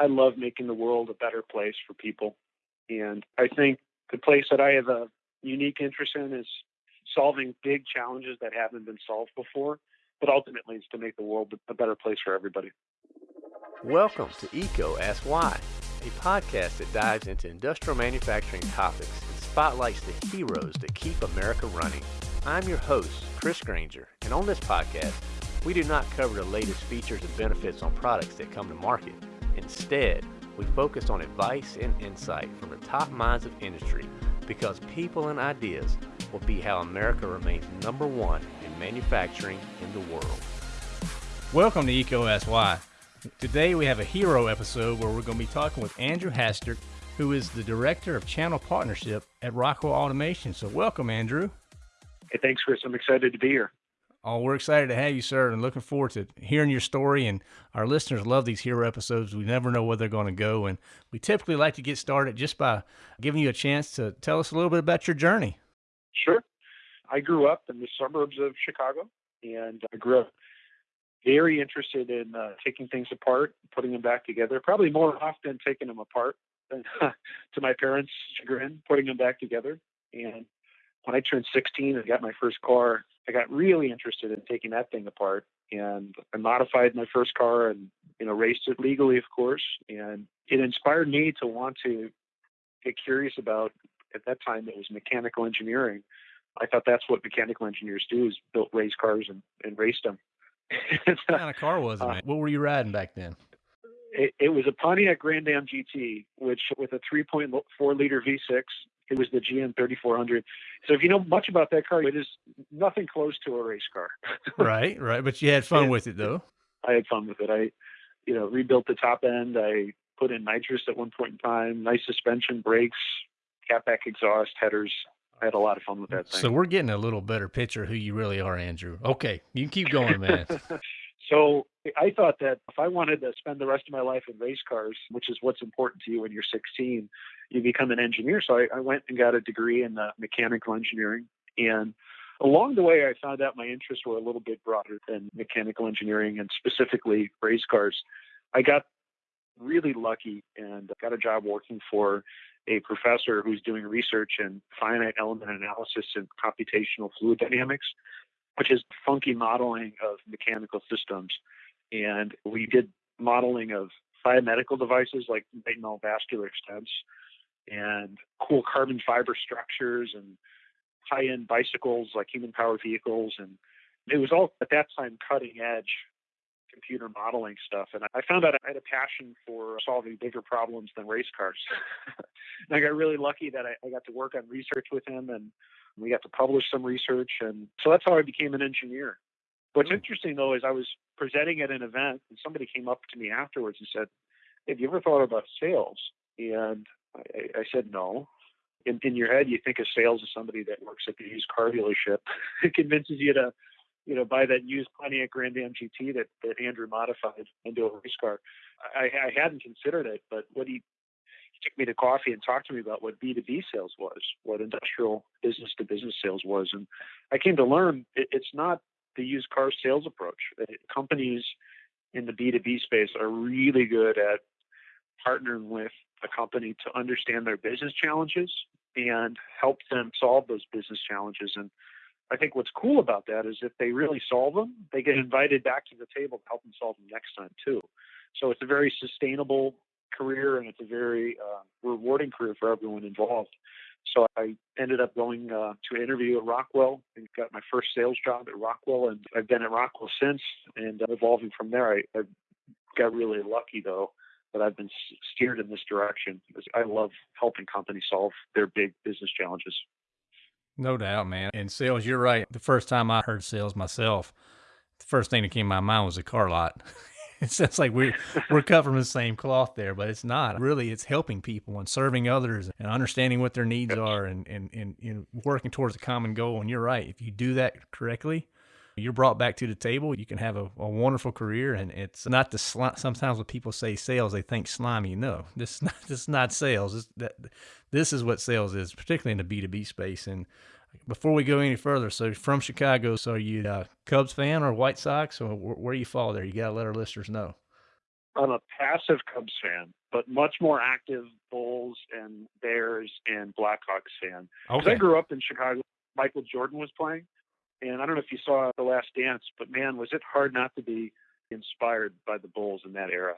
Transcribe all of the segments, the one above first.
I love making the world a better place for people. And I think the place that I have a unique interest in is solving big challenges that haven't been solved before, but ultimately it's to make the world a better place for everybody. Welcome to EECO Ask Why, a podcast that dives into industrial manufacturing topics and spotlights the heroes that keep America running. I'm your host, Chris Granger, and on this podcast, we do not cover the latest features and benefits on products that come to market. Instead, we focus on advice and insight from the top minds of industry because people and ideas will be how America remains number one in manufacturing in the world. Welcome to EECO Ask Today we have a hero episode where we're going to be talking with Andrew Hastert, who is the Director of Channel Partnership at Rockwell Automation. So welcome, Andrew. Hey, thanks, Chris. I'm excited to be here. Oh, we're excited to have you, sir, and looking forward to hearing your story. And our listeners love these hero episodes. We never know where they're going to go. And we typically like to get started just by giving you a chance to tell us a little bit about your journey. Sure. I grew up in the suburbs of Chicago, and I grew up very interested in uh, taking things apart, putting them back together, probably more often taking them apart than to my parents' chagrin, putting them back together. And when I turned 16 and got my first car, I got really interested in taking that thing apart and I modified my first car and you know raced it legally of course and it inspired me to want to get curious about at that time it was mechanical engineering. I thought that's what mechanical engineers do is built race cars and, and raced them. What kind of car was it uh, what were you riding back then it, it was a Pontiac Grand Am GT, which with a 3.4 liter V6, it was the GM 3400. So if you know much about that car, it is nothing close to a race car. right, right. But you had fun and with it though. I had fun with it. I, you know, rebuilt the top end. I put in nitrous at one point in time, nice suspension, brakes, catback exhaust, headers. I had a lot of fun with that thing. So we're getting a little better picture of who you really are, Andrew. Okay, you can keep going, man. so I thought that if I wanted to spend the rest of my life in race cars, which is what's important to you when you're 16, you become an engineer. So I, I went and got a degree in uh, mechanical engineering. And along the way, I found out my interests were a little bit broader than mechanical engineering and specifically race cars. I got really lucky and got a job working for a professor who's doing research in finite element analysis and computational fluid dynamics, which is funky modeling of mechanical systems. And we did modeling of biomedical devices like retinal vascular stents and cool carbon fiber structures and high end bicycles like human powered vehicles. And it was all at that time cutting edge computer modeling stuff. And I found out I had a passion for solving bigger problems than race cars. and I got really lucky that I, I got to work on research with him and we got to publish some research. And so that's how I became an engineer. What's hmm. interesting though is I was presenting at an event and somebody came up to me afterwards and said, Have you ever thought about sales? And I, I said no. In, in your head, you think of sales as somebody that works at the used car dealership. it convinces you to, you know, buy that used Pontiac Grand Am GT that, that Andrew modified into a race car. I, I hadn't considered it, but what he, he took me to coffee and talked to me about what B2B sales was, what industrial business to business sales was. And I came to learn it, it's not the used car sales approach. Uh, companies in the B2B space are really good at partnering with a company to understand their business challenges and help them solve those business challenges. And I think what's cool about that is if they really solve them, they get invited back to the table to help them solve them next time too. So it's a very sustainable career and it's a very uh, rewarding career for everyone involved. So I ended up going uh, to an interview at Rockwell and got my first sales job at Rockwell, and I've been at Rockwell since. And uh, evolving from there, I, I got really lucky though that I've been steered in this direction because I love helping companies solve their big business challenges. No doubt, man. In sales, you're right. The first time I heard sales myself, the first thing that came to my mind was a car lot. it sounds like we're we're cut from the same cloth there, but it's not. Really, it's helping people and serving others and understanding what their needs are and, and, and, and working towards a common goal. And you're right. If you do that correctly, you're brought back to the table. You can have a, a wonderful career, and it's not the sli- sometimes when people say sales, they think slimy. No, this is not, this is not sales. This, that, this is what sales is, particularly in the B two B space. And before we go any further, so from Chicago, so are you a Cubs fan or White Sox, or where you fall there? You got to let our listeners know. I'm a passive Cubs fan, but much more active Bulls and Bears and Blackhawks fan. Okay. I grew up in Chicago. Michael Jordan was playing, and I don't know if you saw The Last Dance, but man, was it hard not to be inspired by the Bulls in that era.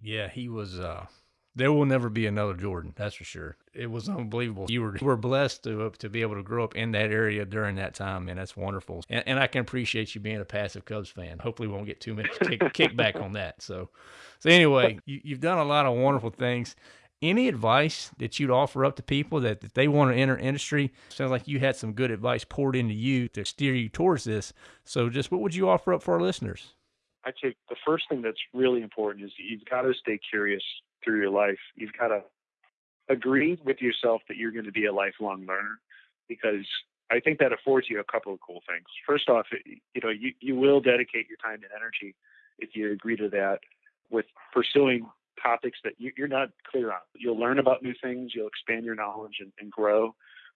Yeah, he was. uh There will never be another Jordan, that's for sure. It was unbelievable. You were you were blessed to to be able to grow up in that area during that time, and that's wonderful. And, and I can appreciate you being a passive Cubs fan. Hopefully, won't get too much kick, kickback on that. So, so anyway, you, you've done a lot of wonderful things. Any advice that you'd offer up to people that, that they want to enter industry? Sounds like you had some good advice poured into you to steer you towards this. So, just what would you offer up for our listeners? I'd say the first thing that's really important is you've got to stay curious through your life. You've got to agree with yourself that you're going to be a lifelong learner because I think that affords you a couple of cool things. First off, you know, you, you will dedicate your time and energy if you agree to that with pursuing topics that you, are not clear on. You'll learn about new things, you'll expand your knowledge and, and grow.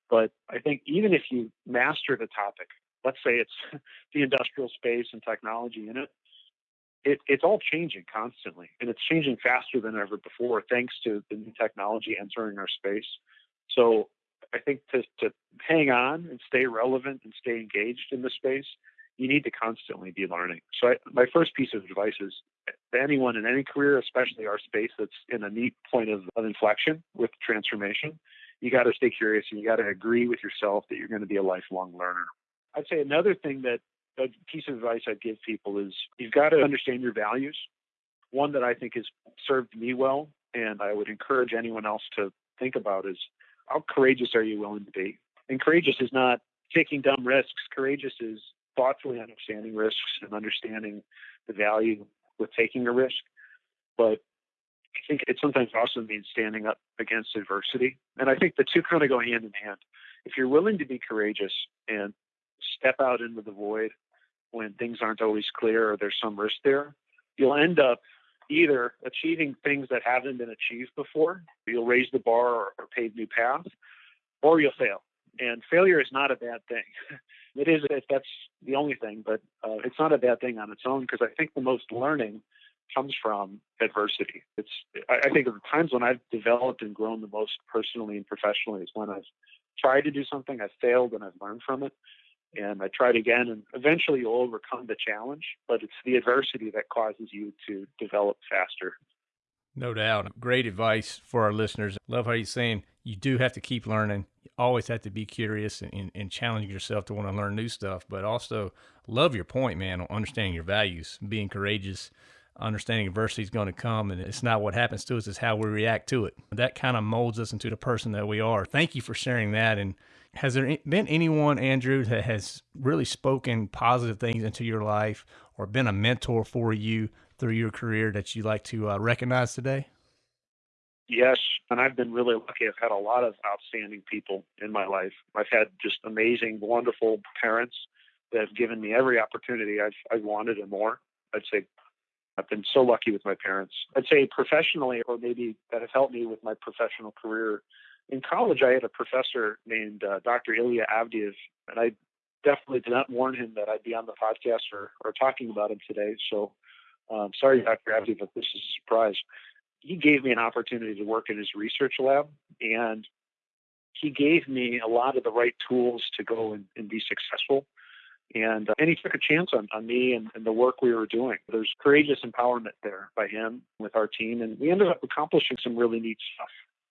But I think even if you master the topic, let's say it's the industrial space and technology in it, it, it's all changing constantly and it's changing faster than ever before thanks to the new technology entering our space. So I think to, to hang on and stay relevant and stay engaged in the space, you need to constantly be learning. So I, my first piece of advice is to anyone in any career, especially our space that's in a neat point of, of inflection with transformation, you got to stay curious and you got to agree with yourself that you're going to be a lifelong learner. I'd say another thing that a piece of advice I'd give people is you've got to understand your values. One that I think has served me well, and I would encourage anyone else to think about is how courageous are you willing to be? And courageous is not taking dumb risks. Courageous is thoughtfully understanding risks and understanding the value with taking a risk. But I think it sometimes also means standing up against adversity. And I think the two kind of go hand in hand. If you're willing to be courageous and step out into the void when things aren't always clear or there's some risk there, you'll end up either achieving things that haven't been achieved before, you'll raise the bar or, or pave new paths, or you'll fail. And failure is not a bad thing. It is if that's the only thing, but uh, it's not a bad thing on its own because I think the most learning comes from adversity. It's I, I think of the times when I've developed and grown the most personally and professionally is when I've tried to do something, I've failed, and I've learned from it and I tried again, and eventually you'll overcome the challenge. But it's the adversity that causes you to develop faster. No doubt. Great advice for our listeners. Love how you're saying you do have to keep learning. You always have to be curious and, and, and challenge yourself to want to learn new stuff. But also, love your point, man, on understanding your values, being courageous, understanding adversity is going to come, and it's not what happens to us; it's how we react to it. That kind of molds us into the person that we are. Thank you for sharing that, and has there been anyone, Andrew, that has really spoken positive things into your life or been a mentor for you through your career that you like to uh, recognize today? Yes, and I've been really lucky. I've had a lot of outstanding people in my life. I've had just amazing, wonderful parents that have given me every opportunity I've, I've wanted and more. I'd say I've been so lucky with my parents. I'd say professionally, or maybe that have helped me with my professional career in college, I had a professor named uh, Dr. Ilya Avdeev, and I definitely did not warn him that I'd be on the podcast or, or talking about him today. So, um, sorry, Dr. Avdeev, if this is a surprise. He gave me an opportunity to work in his research lab, and he gave me a lot of the right tools to go and, and be successful. And, uh, and he took a chance on, on me and, and the work we were doing. There's courageous empowerment there by him with our team, and we ended up accomplishing some really neat stuff.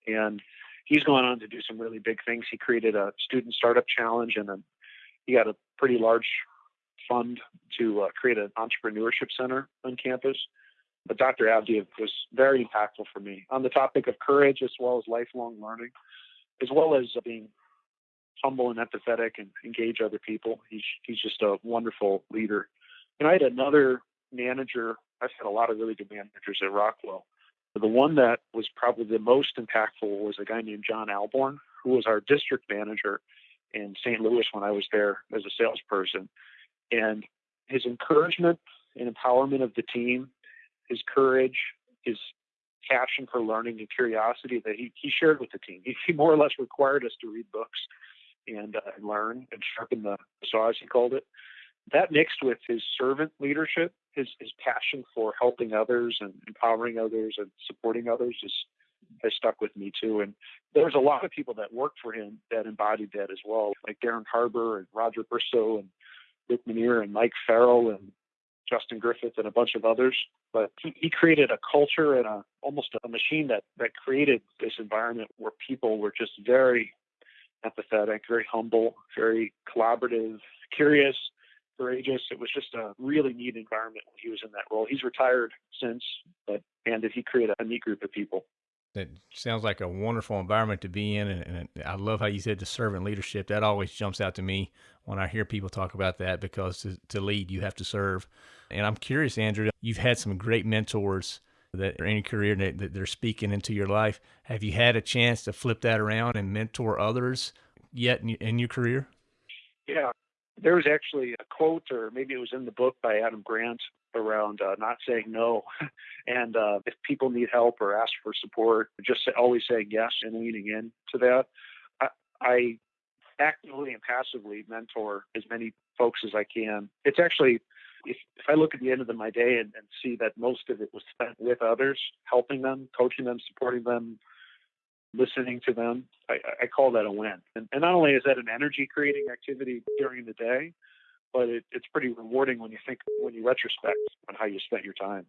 And he's gone on to do some really big things. He created a student startup challenge, and he got a pretty large fund to uh, create an entrepreneurship center on campus. But Dr. Avdeev was very impactful for me on the topic of courage as well as lifelong learning, as well as being humble and empathetic and engage other people. He's he's just a wonderful leader. And I had another manager. I've had a lot of really good managers at Rockwell But the one that was probably the most impactful was a guy named John Alborn, who was our district manager in St. Louis when I was there as a salesperson. And his encouragement and empowerment of the team, his courage, his passion for learning and curiosity that he, he shared with the team. He, he more or less required us to read books and uh, learn and sharpen the saw, as he called it. that mixed with his servant leadership, his, his passion for helping others and empowering others and supporting others is, has stuck with me too. And there's a lot of people that worked for him that embodied that as well, like Darren Harbour and Roger Bristow and Rick Minear and Mike Farrell and Justin Griffith and a bunch of others. But he, he created a culture and a almost a machine that that created this environment where people were just very empathetic, very humble, very collaborative, curious, courageous. It was just a really neat environment when he was in that role. He's retired since, but and did he create a neat group of people? That sounds like a wonderful environment to be in, and, and, I love how you said the servant leadership. That always jumps out to me when I hear people talk about that because to, to lead, you have to serve. And I'm curious, Andrew, you've had some great mentors that are in your career that, they're speaking into your life. Have you had a chance to flip that around and mentor others yet in, in your career? Yeah, there was actually a quote, or maybe it was in the book by Adam Grant around uh, not saying no. and uh, if people need help or ask for support, just always saying yes and leaning in to that. I, I actively and passively mentor as many folks as I can. It's actually, if, if I look at the end of my day and, and see that most of it was spent with others, helping them, coaching them, supporting them, listening to them, I, I call that a win. And, and, not only is that an energy creating activity during the day, but it, it's pretty rewarding when you think, when you retrospect on how you spent your time.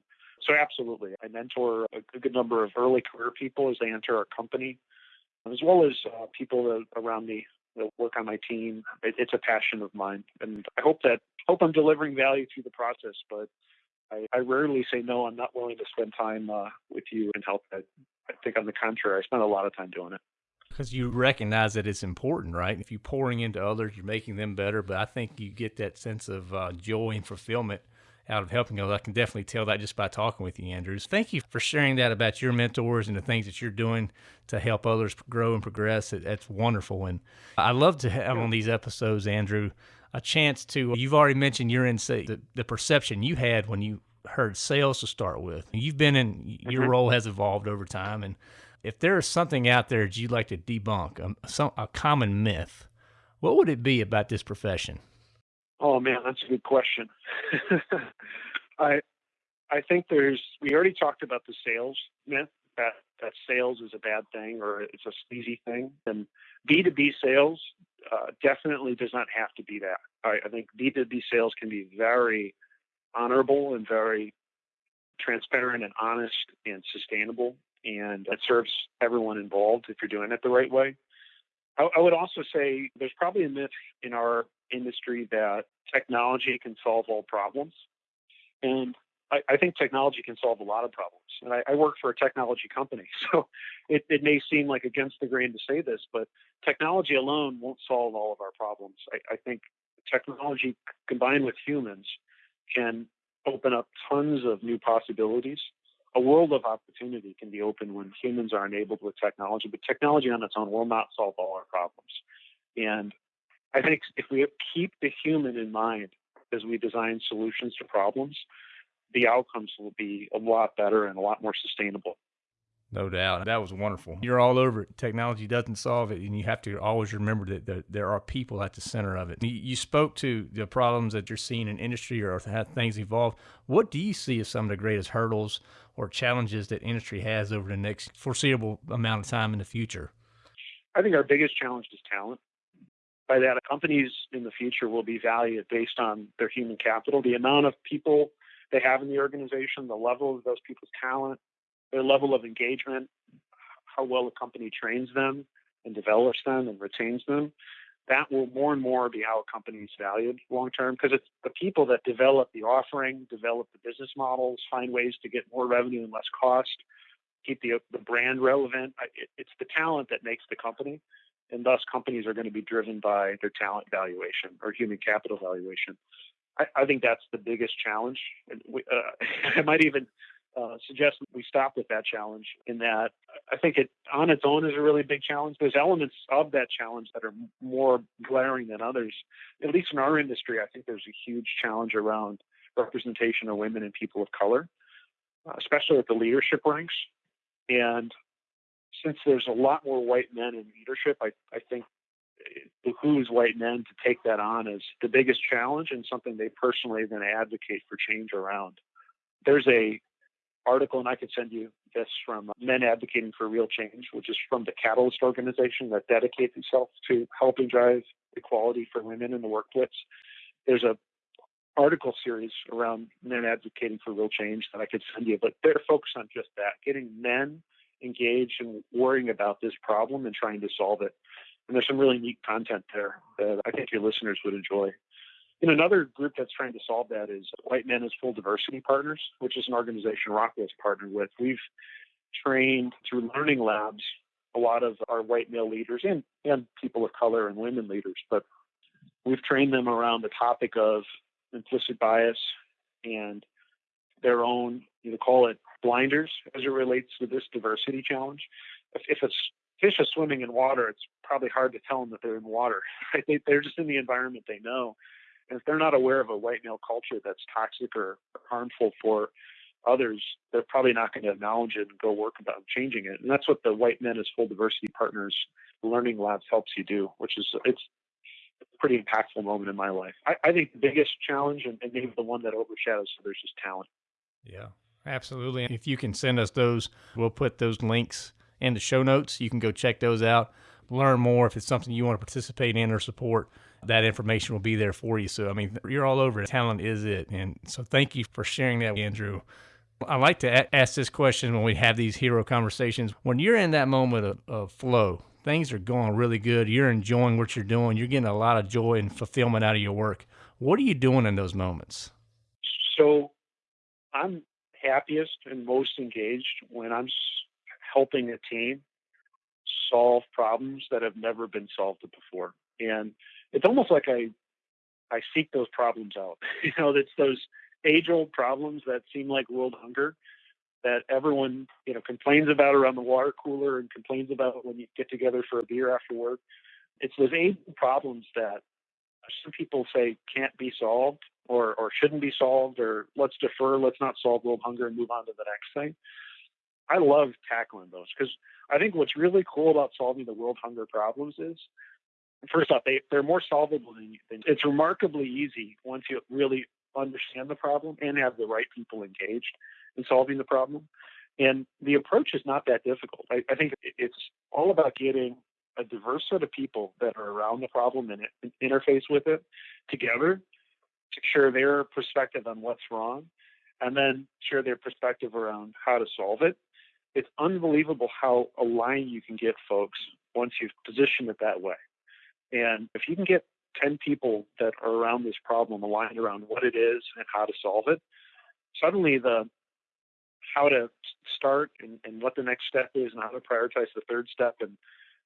So, absolutely. I mentor a, a good number of early career people as they enter our company, as well as uh, people around me that work on my team. It, it's a passion of mine. And I hope that, hope I'm delivering value through the process, but I, I, rarely say no. I'm not willing to spend time uh, with you and help. I, I think on the contrary, I spend a lot of time doing it. Because you recognize that it's important, right? If you're pouring into others, you're making them better. But I think you get that sense of uh, joy and fulfillment out of helping others. I can definitely tell that just by talking with you, Andrews. Thank you for sharing that about your mentors and the things that you're doing to help others grow and progress. It, that's wonderful. And I love to have on these episodes, Andrew, a chance to, you've already mentioned your insight, the, the perception you had when you heard sales to start with. You've been in your mm-hmm. role has evolved over time, and if there is something out there that you'd like to debunk, um, some, a common myth, what would it be about this profession? Oh man, that's a good question. I I think there's we already talked about the sales myth that that sales is a bad thing or it's a sleazy thing, and B2B sales uh, definitely does not have to be that. I, I think B2B sales can be very honorable and very transparent and honest and sustainable. And it serves everyone involved if you're doing it the right way. I, I would also say there's probably a myth in our industry that technology can solve all problems. And I, I think technology can solve a lot of problems. And I, I work for a technology company, so it, it, may seem like against the grain to say this, but technology alone won't solve all of our problems. I, I think technology combined with humans can open up tons of new possibilities. A world of opportunity can be opened when humans are enabled with technology, but technology on its own will not solve all our problems. And I think if we keep the human in mind as we design solutions to problems, the outcomes will be a lot better and a lot more sustainable. No doubt. That was wonderful. You're all over it. Technology doesn't solve it, and you have to always remember that there, are people at the center of it. You spoke to the problems that you're seeing in industry or how things evolve. What do you see as some of the greatest hurdles or challenges that industry has over the next foreseeable amount of time in the future? I think our biggest challenge is talent. By that, companies in the future will be valued based on their human capital, the amount of people they have in the organization, the level of those people's talent, their level of engagement, how well a company trains them and develops them and retains them, that will more and more be how a company is valued long term because it's the people that develop the offering, develop the business models, find ways to get more revenue and less cost, keep the, the brand relevant. It, it's the talent that makes the company. And thus, companies are going to be driven by their talent valuation or human capital valuation. I, I think that's the biggest challenge. And we, uh, I might even uh, suggest we stop with that challenge in that I think it on its own is a really big challenge. There's elements of that challenge that are more glaring than others. At least in our industry, I think there's a huge challenge around representation of women and people of color, especially at the leadership ranks. And since there's a lot more white men in leadership, I, I think it behooves white men to take that on as the biggest challenge and something they personally then advocate for change around. There's a article, and I could send you this from uh, Men Advocating for Real Change, which is from the Catalyst organization that dedicates itself to helping drive equality for women in the workplace. There's a article series around men advocating for real change that I could send you, but they're focused on just that, getting men engaged and worrying about this problem and trying to solve it. And there's some really neat content there that I think your listeners would enjoy. And another group that's trying to solve that is White Men as Full Diversity Partners, which is an organization Rockwell's partnered with. We've trained through learning labs a lot of our white male leaders and, and people of color and women leaders, but we've trained them around the topic of implicit bias and their own, you know, call it blinders as it relates to this diversity challenge. If, if it's fish are swimming in water, it's probably hard to tell them that they're in water. They, they're just in the environment they know. If they're not aware of a white male culture that's toxic or harmful for others, they're probably not going to acknowledge it and go work about changing it. And that's what the White Men as Full Diversity Partners Learning Labs helps you do, which is it's a pretty impactful moment in my life. I, I think the biggest challenge and, and maybe the one that overshadows others is talent. Yeah, absolutely. If you can send us those, we'll put those links in the show notes. You can go check those out, learn more if it's something you want to participate in or support. That information will be there for you. So, I mean, you're all over it. Talent is it. And so, thank you for sharing that, Andrew. I like to a- ask this question when we have these hero conversations. When you're in that moment of, of flow, things are going really good, you're enjoying what you're doing, you're getting a lot of joy and fulfillment out of your work. What are you doing in those moments? So, I'm happiest and most engaged when I'm helping a team solve problems that have never been solved before. And it's almost like I I seek those problems out. You know, it's those age old problems that seem like world hunger that everyone, you know, complains about around the water cooler and complains about when you get together for a beer after work. It's those age problems that some people say can't be solved or, or shouldn't be solved or let's defer, let's not solve world hunger and move on to the next thing. I love tackling those because I think what's really cool about solving the world hunger problems is, first off, they, they're more solvable than you think. It's remarkably easy once you really understand the problem and have the right people engaged in solving the problem. And the approach is not that difficult. I, I think it's all about getting a diverse set of people that are around the problem and, and interface with it together to share their perspective on what's wrong and then share their perspective around how to solve it it's unbelievable how aligned you can get folks once you've positioned it that way. And if you can get 10 people that are around this problem aligned around what it is and how to solve it, suddenly the how to start and, and what the next step is and how to prioritize the third step and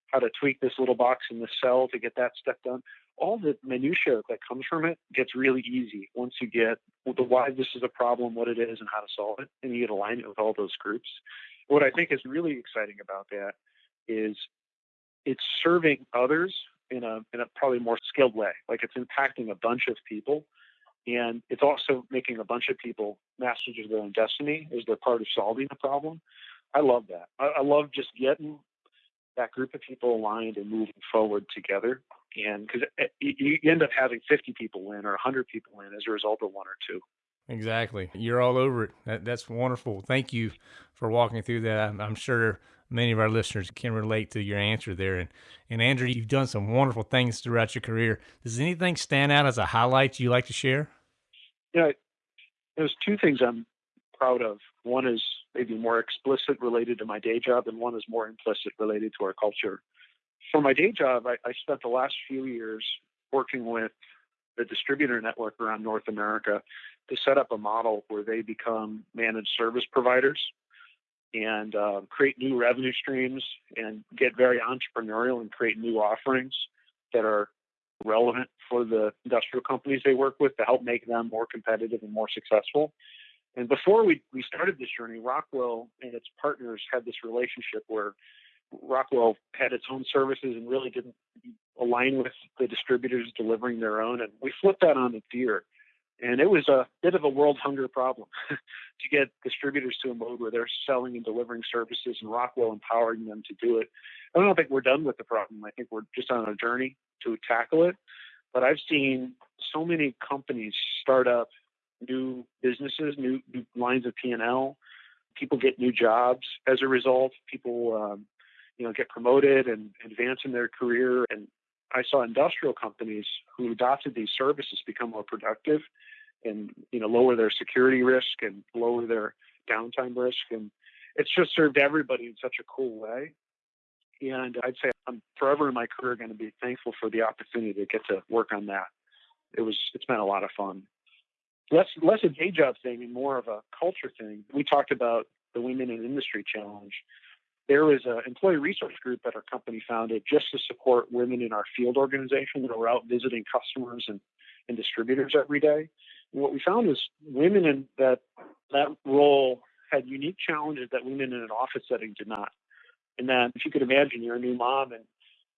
how to tweak this little box in the cell to get that step done. All the minutia that comes from it gets really easy once you get the why this is a problem, what it is, and how to solve it, and you get alignment with all those groups what I think is really exciting about that is it's serving others in a in a probably more skilled way. Like it's impacting a bunch of people, and it's also making a bunch of people masters of their own destiny as they're part of solving the problem. I love that. I, I love just getting that group of people aligned and moving forward together. And because eh, you end up having 50 people win or 100 people win as a result of one or two. Exactly. You're all over it. That, that's wonderful. Thank you for walking through that. I'm, I'm, sure many of our listeners can relate to your answer there. And, and Andrew, you've done some wonderful things throughout your career. Does anything stand out as a highlight you like to share? Yeah, there's two things I'm proud of. One is maybe more explicit related to my day job, and one is more implicit related to our culture. For my day job, I, I spent the last few years working with the distributor network around North America to set up a model where they become managed service providers and uh, create new revenue streams and get very entrepreneurial and create new offerings that are relevant for the industrial companies they work with to help make them more competitive and more successful. And before we, we started this journey, Rockwell and its partners had this relationship where Rockwell had its own services and really didn't align with the distributors delivering their own. And we flipped that on its ear And it was a bit of a world hunger problem to get distributors to a mode where they're selling and delivering services and Rockwell empowering them to do it. I don't think we're done with the problem. I think we're just on a journey to tackle it. But I've seen so many companies start up new businesses, new, new lines of P&L. People get new jobs as a result. People, um, you know, get promoted and advance in their career. And I saw industrial companies who adopted these services become more productive and, you know, lower their security risk and lower their downtime risk. And it's just served everybody in such a cool way. And I'd say I'm forever in my career going to be thankful for the opportunity to get to work on that. It was, it's been a lot of fun. Less, less a day job thing and more of a culture thing. We talked about the Women in Industry Challenge. There was an employee resource group that our company founded just to support women in our field organization that were out visiting customers and, and distributors every day. And what we found is women in that that role had unique challenges that women in an office setting did not. And then if you could imagine, you're a new mom and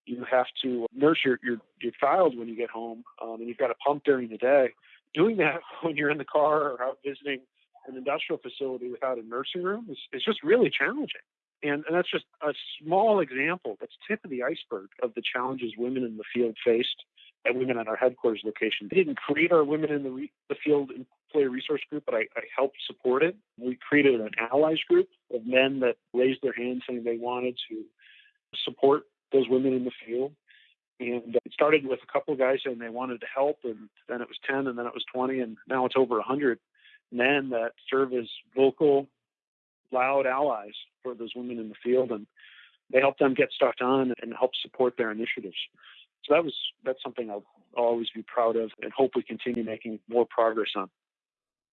you have to nurse your, your, your child when you get home um, and you've got a pump during the day. Doing that when you're in the car or out visiting an industrial facility without a nursing room is, is just really challenging. And, and that's just a small example. That's tip of the iceberg of the challenges women in the field faced at Women at our headquarters location. They didn't create our Women in the, re- the Field employee resource group, but I, I helped support it. We created an allies group of men that raised their hands saying they wanted to support those women in the field. And it started with a couple of guys saying they wanted to help, and then it was 10, and then it was 20, and now it's over 100 men that serve as vocal, loud allies for those women in the field. And they help them get stuff done and help support their initiatives. So that was that's something I'll, always be proud of and hope we continue making more progress on.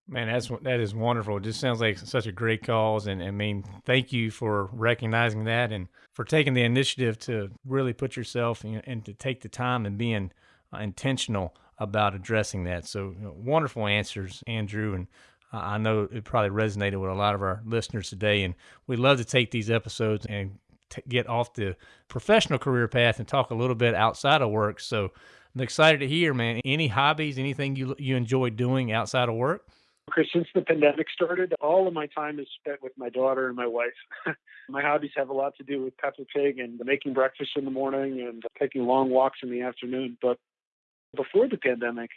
Man, that's that is wonderful. It just sounds like such a great cause, and I mean, thank you for recognizing that and for taking the initiative to really put yourself in, and to take the time and being uh, intentional about addressing that. So you know, wonderful answers, Andrew, and I know it probably resonated with a lot of our listeners today. And we love to take these episodes and t- get off the professional career path and talk a little bit outside of work. So I'm excited to hear, man. Any hobbies, anything you you enjoy doing outside of work? Okay, since the pandemic started, all of my time is spent with my daughter and my wife. my hobbies have a lot to do with Peppa Pig and making breakfast in the morning and taking long walks in the afternoon. But before the pandemic,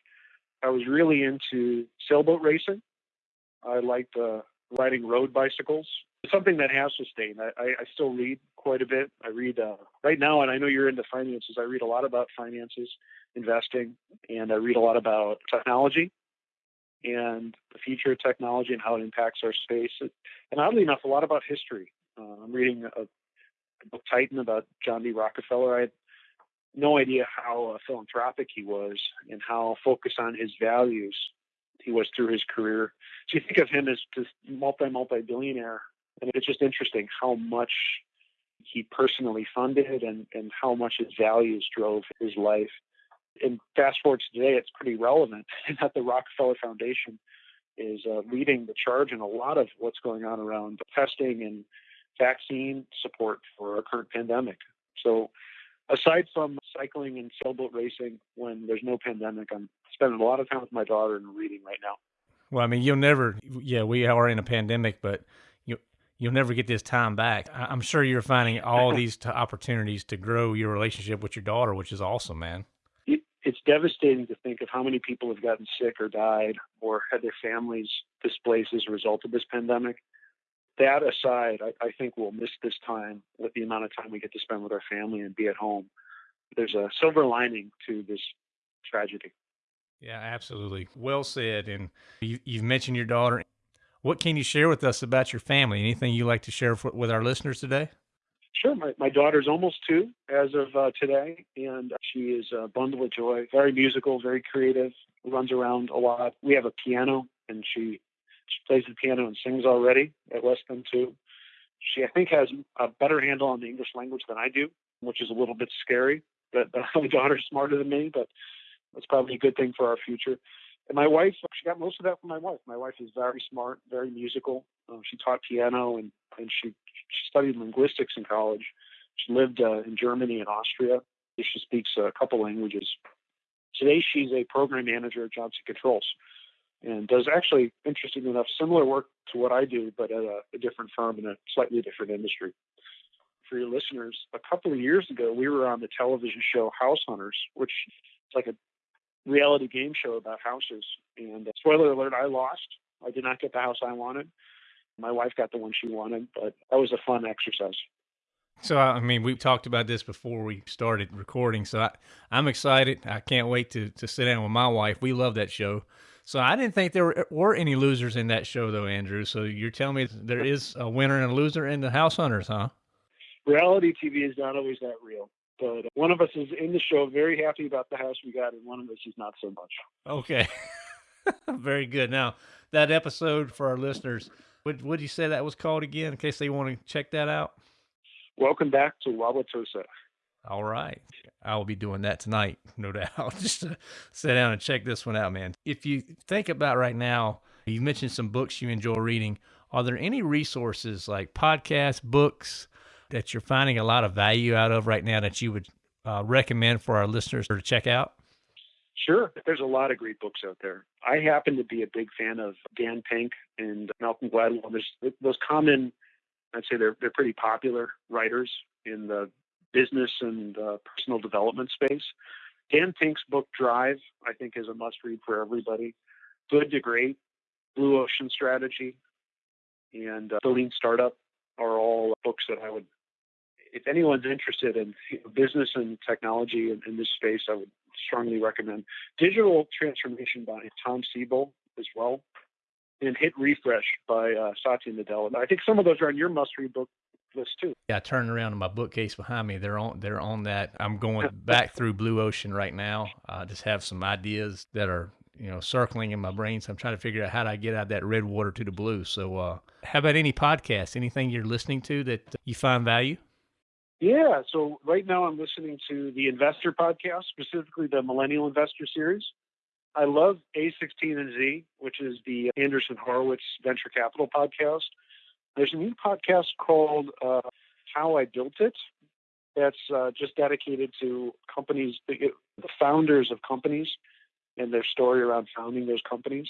I was really into sailboat racing. I liked uh, riding road bicycles. something that has sustained. I, I, I still read quite a bit. I read uh, right now, and I know you're into finances. I read a lot about finances, investing, and I read a lot about technology and the future of technology and how it impacts our space. And oddly enough, a lot about history. Uh, I'm reading a, a, book Titan about John D. Rockefeller. I had no idea how uh, philanthropic he was and how focused on his values he was through his career. So you think of him as this multi multi billionaire, and it's just interesting how much he personally funded and, and how much his values drove his life and fast forward to today, it's pretty relevant that the Rockefeller Foundation is uh, leading the charge in a lot of what's going on around testing and vaccine support for our current pandemic. So, aside from cycling and sailboat racing when there's no pandemic, I'm spending a lot of time with my daughter and reading right now. Well, I mean, you'll never, yeah, we are in a pandemic, but you you'll never get this time back. I'm sure you're finding all these t- opportunities to grow your relationship with your daughter, which is awesome, man it's devastating to think of how many people have gotten sick or died or had their families displaced as a result of this pandemic. That aside, I, I think we'll miss this time with the amount of time we get to spend with our family and be at home. There's a silver lining to this tragedy. Yeah, absolutely. Well said. And you, have mentioned your daughter. What can you share with us about your family? Anything you like to share with our listeners today? Sure. My, my daughter's almost two as of uh, today, and she is a bundle of joy. Very musical, very creative, runs around a lot. We have a piano, and she she plays the piano and sings already at less than two. She, I think, has a better handle on the English language than I do, which is a little bit scary. That my daughter's smarter than me, but that's probably a good thing for our future. And my wife, she got most of that from my wife. My wife is very smart, very musical. Um, she taught piano and, and she, she studied linguistics in college. She lived uh, in Germany and Austria. She speaks a couple languages. Today, she's a program manager at Johnson Controls. And does actually, interesting enough, similar work to what I do, but at a, a different firm in a slightly different industry. For your listeners, a couple of years ago, we were on the television show House Hunters, which is like a reality game show about houses. And uh, spoiler alert, I lost. I did not get the house I wanted. My wife got the one she wanted, but that was a fun exercise. So, I mean, we talked about this before we started recording. So, I, I'm excited. I can't wait to, to sit down with my wife. We love that show. So, I didn't think there were, were any losers in that show, though, Andrew. So, you're telling me there is a winner and a loser in the House Hunters, huh? Reality TV is not always that real. But one of us is in the show, very happy about the house we got, and one of us is not so much. Okay. very good. Now, that episode for our listeners, what would you say that was called again in case they want to check that out? Welcome back to Wauwatosa. All right. I will be doing that tonight, no doubt, just to sit down and check this one out, man. If you think about right now, you mentioned some books you enjoy reading. Are there any resources like podcasts, books that you're finding a lot of value out of right now that you would uh, recommend for our listeners to check out? Sure. There's a lot of great books out there. I happen to be a big fan of Dan Pink and Malcolm Gladwell. There's those common I'd say they're they're pretty popular writers in the business and uh, personal development space. Dan Pink's book Drive, I think, is a must read for everybody. Good to Great, Blue Ocean Strategy, and uh, The Lean Startup are all books that I would, if anyone's interested in business and technology in, in this space, I would strongly recommend. Digital Transformation by Tom Siebel as well and Hit Refresh by uh, Satya Nadella. I think some of those are on your must-read book list too. Yeah, turning around in my bookcase behind me, they're on they're on that. I'm going back through Blue Ocean right now. I just have some ideas that are you know circling in my brain, so I'm trying to figure out how do I get out of that red water to the blue. So, uh, how about any podcast? Anything you're listening to that you find value? Yeah, so right now I'm listening to the Investor podcast, specifically the Millennial Investor series. I love A16 and Z, which is the Andreessen Horowitz Venture Capital podcast. There's a new podcast called uh, How I Built It that's uh, just dedicated to companies, the founders of companies and their story around founding those companies.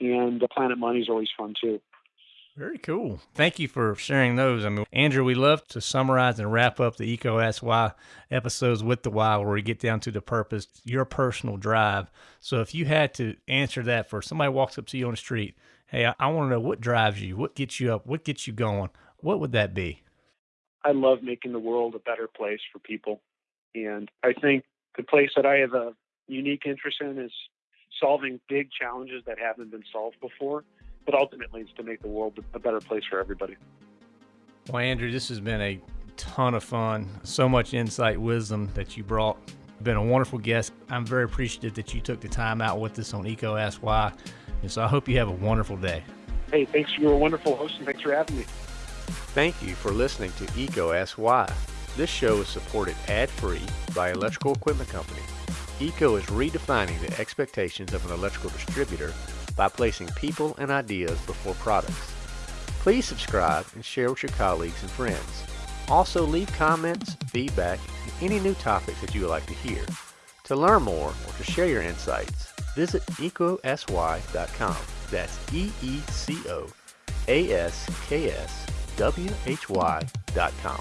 And the Planet Money is always fun too. Very cool. Thank you for sharing those. I mean, Andrew, we love to summarize and wrap up the EECO Ask Why episodes with the why, where we get down to the purpose, your personal drive. So if you had to answer that for somebody walks up to you on the street, hey, I, I want to know what drives you, what gets you up, what gets you going, what would that be? I love making the world a better place for people. And I think the place that I have a unique interest in is solving big challenges that haven't been solved before but ultimately it's to make the world a better place for everybody. Well, Andrew, this has been a ton of fun. So much insight, wisdom that you brought. Been a wonderful guest. I'm very appreciative that you took the time out with us on EECO Ask Why. And so I hope you have a wonderful day. Hey, thanks. You're a wonderful host, and thanks for having me. Thank you for listening to EECO Ask Why. This show is supported ad-free by Electrical Equipment Company. EECO is redefining the expectations of an electrical distributor by placing people and ideas before products. Please subscribe and share with your colleagues and friends. Also leave comments, feedback, and any new topics that you would like to hear. To learn more or to share your insights, visit eecoaskwhy.com. That's E-E-C-O-A-S-K-S-W-H-Y.com.